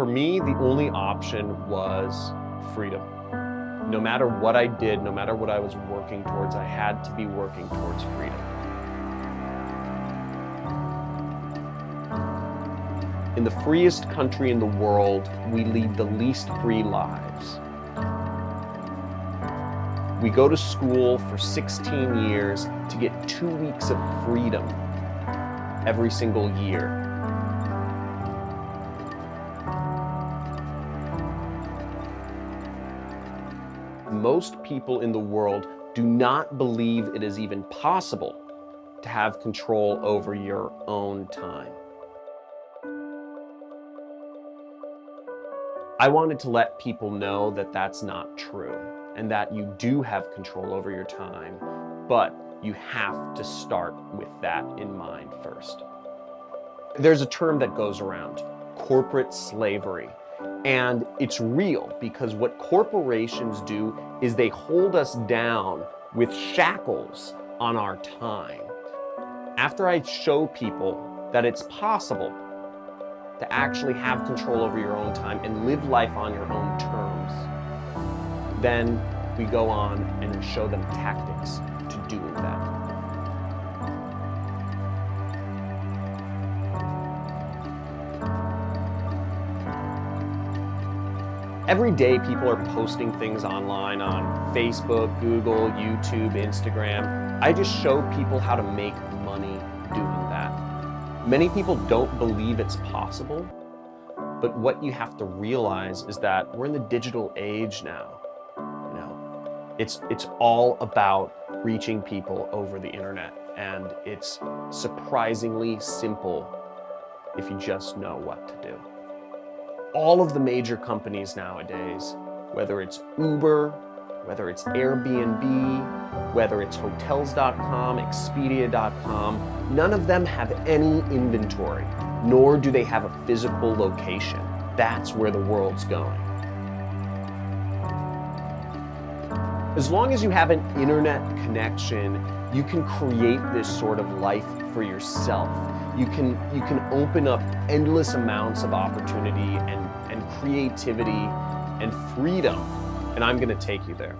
For me, the only option was freedom. No matter what I did, no matter what I was working towards, I had to be working towards freedom. In the freest country in the world, we lead the least free lives. We go to school for 16 years to get two weeks of freedom every single year. Most people in the world do not believe it is even possible to have control over your own time. I wanted to let people know that that's not true and that you do have control over your time, but you have to start with that in mind first. There's a term that goes around, corporate slavery. And it's real because what corporations do is they hold us down with shackles on our time. After I show people that it's possible to actually have control over your own time and live life on your own terms, then we go on and show them tactics Every day people are posting things online on Facebook, Google, YouTube, Instagram. I just show people how to make money doing that. Many people don't believe it's possible, but what you have to realize is that we're in the digital age now. You know, It's, it's all about reaching people over the internet and it's surprisingly simple if you just know what to do. All of the major companies nowadays, whether it's Uber, whether it's Airbnb, whether it's Hotels.com, Expedia.com, none of them have any inventory, nor do they have a physical location. That's where the world's going. As long as you have an internet connection, you can create this sort of life for yourself. You can, you can open up endless amounts of opportunity and, and creativity and freedom. And I'm gonna take you there.